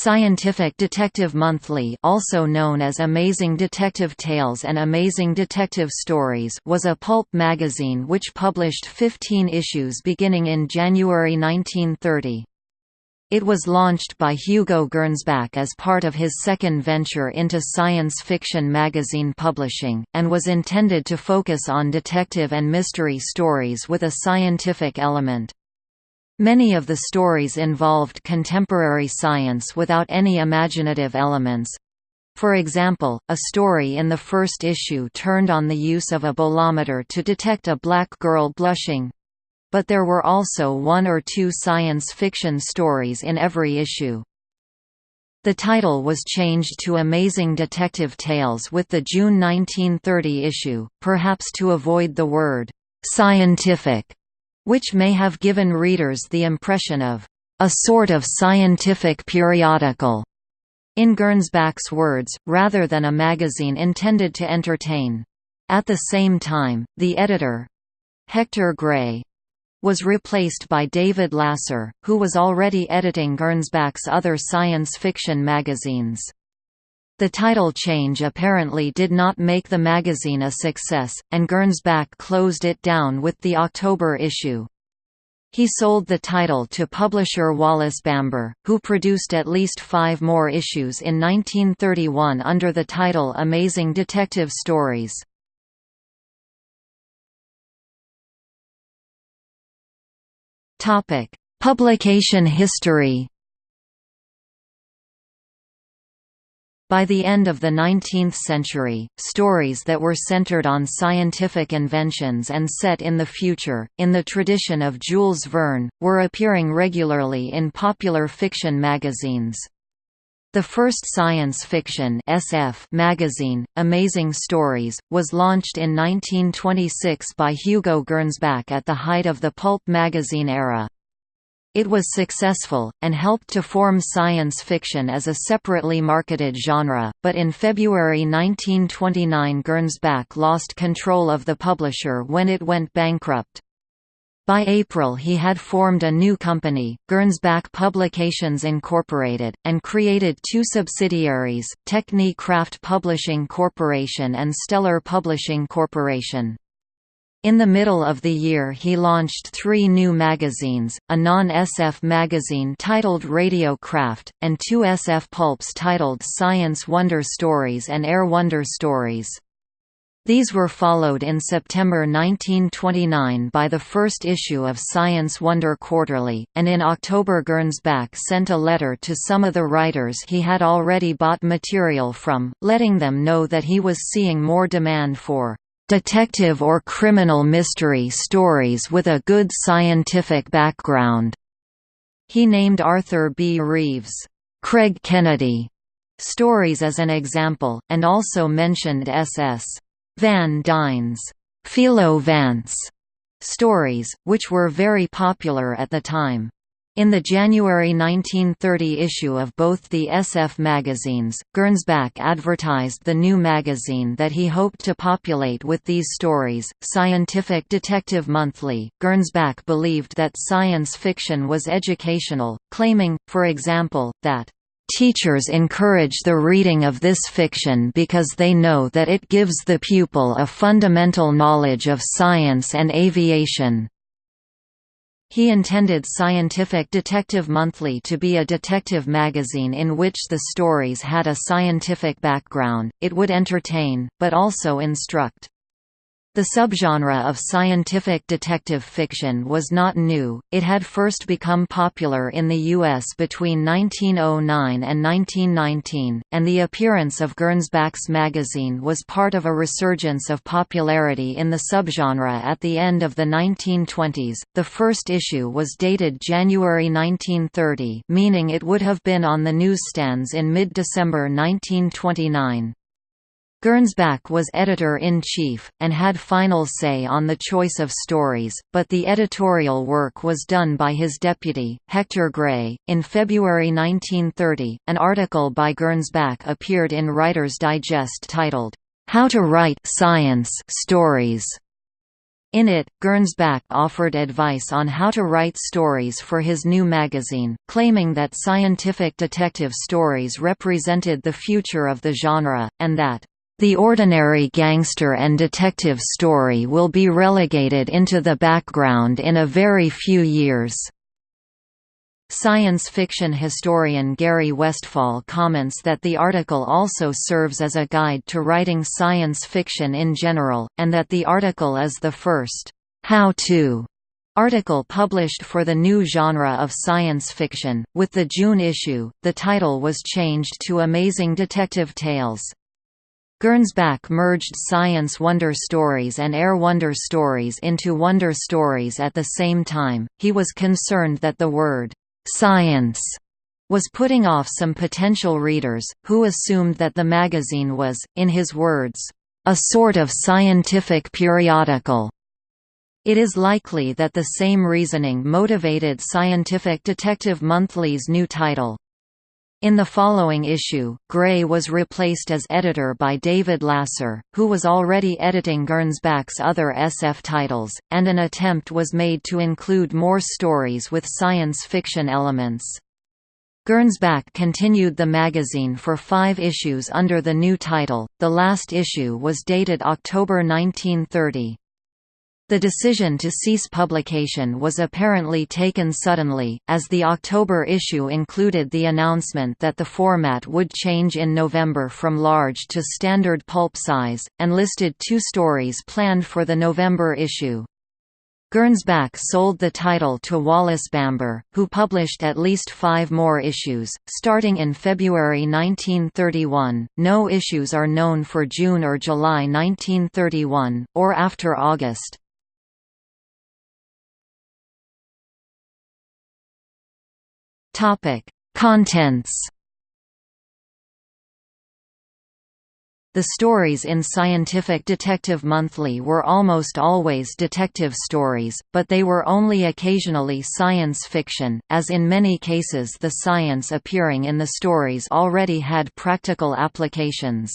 Scientific Detective Monthly also known as Amazing Detective Tales and Amazing Detective Stories was a pulp magazine which published 15 issues beginning in January 1930. It was launched by Hugo Gernsback as part of his second venture into science fiction magazine publishing, and was intended to focus on detective and mystery stories with a scientific element. Many of the stories involved contemporary science without any imaginative elements. For example, a story in the first issue turned on the use of a bolometer to detect a black girl blushing. But there were also one or two science fiction stories in every issue. The title was changed to Amazing Detective Tales with the June 1930 issue, perhaps to avoid the word «scientific» which may have given readers the impression of a sort of scientific periodical, in Gernsback's words, rather than a magazine intended to entertain. At the same time, the editor—Hector Gray, was replaced by David Lasser, who was already editing Gernsback's other science fiction magazines. The title change apparently did not make the magazine a success, and Gernsback closed it down with the October issue. He sold the title to publisher Wallace Bamber, who produced at least five more issues in 1931 under the title Amazing Detective Stories. Publication history By the end of the 19th century, stories that were centered on scientific inventions and set in the future, in the tradition of Jules Verne, were appearing regularly in popular fiction magazines. The first science fiction SF magazine, Amazing Stories, was launched in 1926 by Hugo Gernsback at the height of the pulp magazine era. It was successful, and helped to form science fiction as a separately marketed genre, but in February 1929 Gernsback lost control of the publisher when it went bankrupt. By April he had formed a new company, Gernsback Publications Incorporated, and created two subsidiaries, Techni Craft Publishing Corporation and Stellar Publishing Corporation. In the middle of the year he launched three new magazines, a non-SF magazine titled Radio Craft, and two SF pulps titled Science Wonder Stories and Air Wonder Stories. These were followed in September 1929 by the first issue of Science Wonder Quarterly, and in October Gernsback sent a letter to some of the writers he had already bought material from, letting them know that he was seeing more demand for detective or criminal mystery stories with a good scientific background. He named Arthur B. Reeve's Craig Kennedy stories as an example, and also mentioned S.S. Van Dyne's Philo Vance stories, which were very popular at the time. In the January 1930 issue of both the SF magazines, Gernsback advertised the new magazine that he hoped to populate with these stories. Scientific Detective Monthly, Gernsback believed that science fiction was educational, claiming, for example, that Teachers encourage the reading of this fiction because they know that it gives the pupil a fundamental knowledge of science and aviation. He intended Scientific Detective Monthly to be a detective magazine in which the stories had a scientific background, it would entertain, but also instruct. The subgenre of scientific detective fiction was not new, it had first become popular in the U.S. between 1909 and 1919, and the appearance of Gernsback's magazine was part of a resurgence of popularity in the subgenre at the end of the 1920s. The first issue was dated January 1930, meaning it would have been on the newsstands in mid-December 1929. Gernsback was editor-in-chief, and had final say on the choice of stories, but the editorial work was done by his deputy, Hector Gray. In February 1930, an article by Gernsback appeared in Writer's Digest titled, How to Write Science Stories. In it, Gernsback offered advice on how to write stories for his new magazine, claiming that scientific detective stories represented the future of the genre, and that, "...the ordinary gangster and detective story will be relegated into the background in a very few years." Science fiction historian Gary Westfahl comments that the article also serves as a guide to writing science fiction in general, and that the article is the first how-to article published for the new genre of science fiction. With the June issue, the title was changed to Amazing Detective Tales. Gernsback merged Science Wonder Stories and Air Wonder Stories into Wonder Stories at the same time. He was concerned that the word science was putting off some potential readers, who assumed that the magazine was, in his words, a sort of scientific periodical. It is likely that the same reasoning motivated Scientific Detective Monthly's new title. In the following issue, Gray was replaced as editor by David Lasser, who was already editing Gernsback's other SF titles, and an attempt was made to include more stories with science fiction elements. Gernsback continued the magazine for five issues under the new title, the last issue was dated October 1930. The decision to cease publication was apparently taken suddenly, as the October issue included the announcement that the format would change in November from large to standard pulp size, and listed two stories planned for the November issue. Gernsback sold the title to Wallace Bamber, who published at least five more issues, starting in February 1931. No issues are known for June or July 1931, or after August. Topic: Contents. The stories in Scientific Detective Monthly were almost always detective stories, but they were only occasionally science fiction, as in many cases the science appearing in the stories already had practical applications.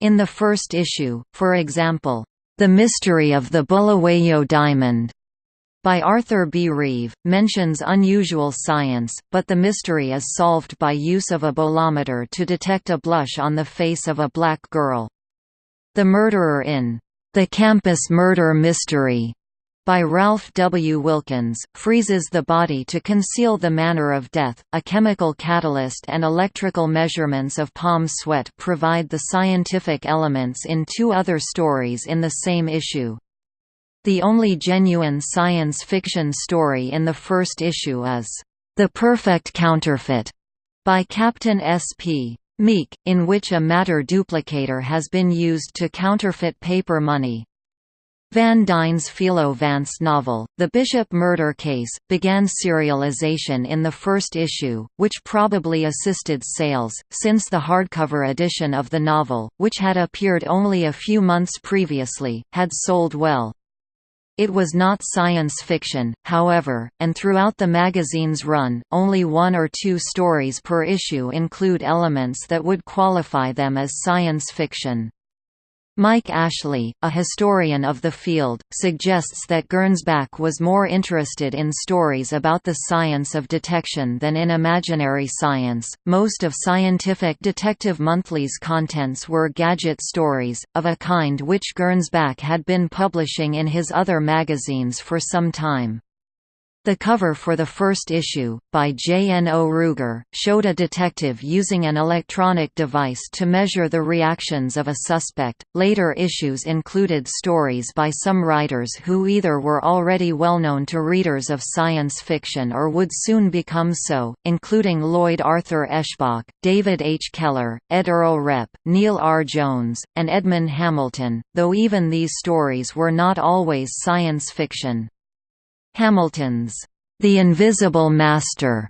In the first issue, for example, The Mystery of the Bulawayo Diamond by Arthur B. Reeve, mentions unusual science, but the mystery is solved by use of a bolometer to detect a blush on the face of a black girl. The Murderer in The Campus Murder Mystery by Ralph W. Wilkins, freezes the body to conceal the manner of death. A chemical catalyst and electrical measurements of palm sweat provide the scientific elements in two other stories in the same issue. The only genuine science fiction story in the first issue is, "...the Perfect Counterfeit", by Captain S.P. Meek, in which a matter duplicator has been used to counterfeit paper money. Van Dyne's Philo Vance novel, The Bishop Murder Case, began serialization in the first issue, which probably assisted sales, since the hardcover edition of the novel, which had appeared only a few months previously, had sold well. It was not science fiction, however, and throughout the magazine's run, only one or two stories per issue include elements that would qualify them as science fiction. Mike Ashley, a historian of the field, suggests that Gernsback was more interested in stories about the science of detection than in imaginary science. Most of Scientific Detective Monthly's contents were gadget stories, of a kind which Gernsback had been publishing in his other magazines for some time. The cover for the first issue, by J. N. O. Ruger, showed a detective using an electronic device to measure the reactions of a suspect. Later issues included stories by some writers who either were already well known to readers of science fiction or would soon become so, including Lloyd Arthur Eschbach, David H. Keller, Ed Earl Repp, Neil R. Jones, and Edmund Hamilton, though even these stories were not always science fiction. Hamilton's The Invisible Master,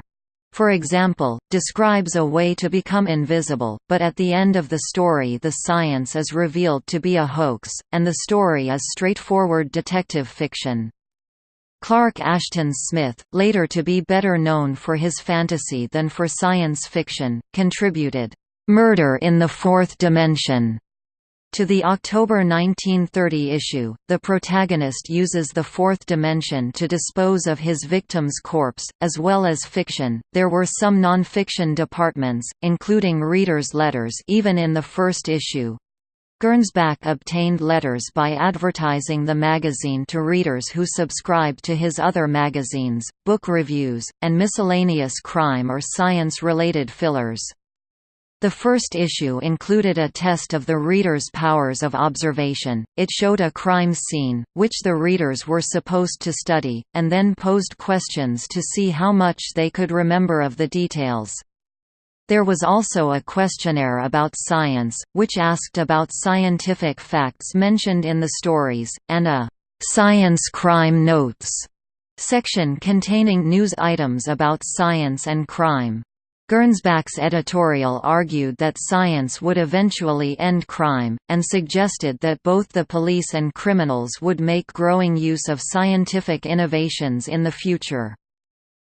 for example, describes a way to become invisible, but at the end of the story the science is revealed to be a hoax, and the story is straightforward detective fiction. Clark Ashton Smith, later to be better known for his fantasy than for science fiction, contributed, "'Murder in the Fourth Dimension' To the October 1930 issue, the protagonist uses the fourth dimension to dispose of his victim's corpse, as well as fiction. There were some non-fiction departments, including readers' letters even in the first issue. Gernsback obtained letters by advertising the magazine to readers who subscribed to his other magazines, book reviews, and miscellaneous crime or science-related fillers. The first issue included a test of the reader's powers of observation. It showed a crime scene, which the readers were supposed to study, and then posed questions to see how much they could remember of the details. There was also a questionnaire about science, which asked about scientific facts mentioned in the stories, and a «Science Crime Notes» section containing news items about science and crime. Gernsback's editorial argued that science would eventually end crime, and suggested that both the police and criminals would make growing use of scientific innovations in the future.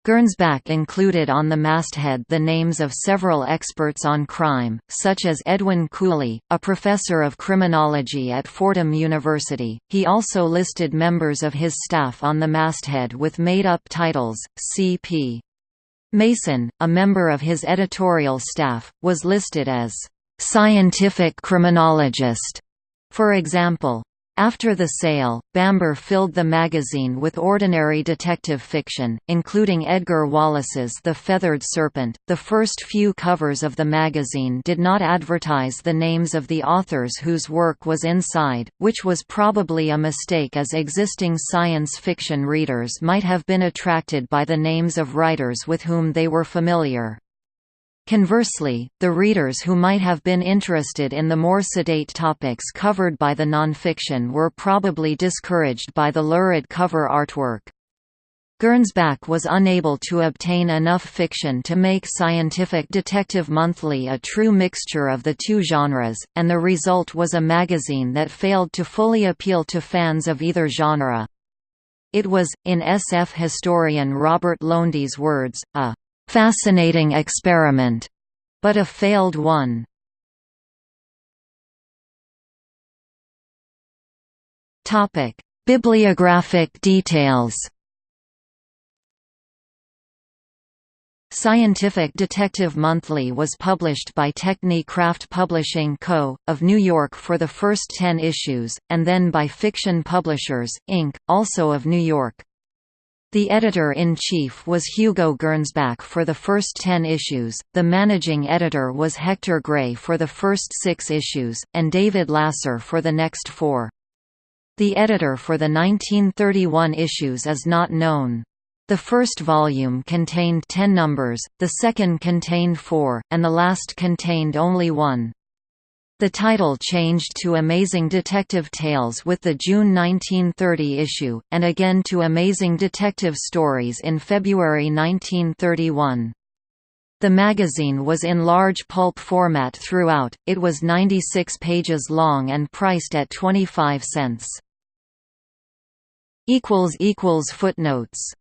Gernsback included on the masthead the names of several experts on crime, such as Edwin Cooley, a professor of criminology at Fordham University. He also listed members of his staff on the masthead with made-up titles, C.P. Mason, a member of his editorial staff, was listed as scientific criminologist. For example, after the sale, Bamber filled the magazine with ordinary detective fiction, including Edgar Wallace's The Feathered Serpent. The first few covers of the magazine did not advertise the names of the authors whose work was inside, which was probably a mistake as existing science fiction readers might have been attracted by the names of writers with whom they were familiar. Conversely, the readers who might have been interested in the more sedate topics covered by the nonfiction were probably discouraged by the lurid cover artwork. Gernsback was unable to obtain enough fiction to make Scientific Detective Monthly a true mixture of the two genres, and the result was a magazine that failed to fully appeal to fans of either genre. It was, in SF historian Robert Lowndes' words, a fascinating experiment, but a failed one. Topic: Bibliographic details. Scientific Detective Monthly was published by Techni-Craft Publishing Co., of New York for the first ten issues, and then by Fiction Publishers, Inc., also of New York. The editor-in-chief was Hugo Gernsback for the first ten issues, the managing editor was Hector Gray for the first six issues, and David Lasser for the next four. The editor for the 1931 issues is not known. The first volume contained ten numbers, the second contained four, and the last contained only one. The title changed to Amazing Detective Tales with the June 1930 issue, and again to Amazing Detective Stories in February 1931. The magazine was in large pulp format throughout, it was 96 pages long and priced at 25 cents. Footnotes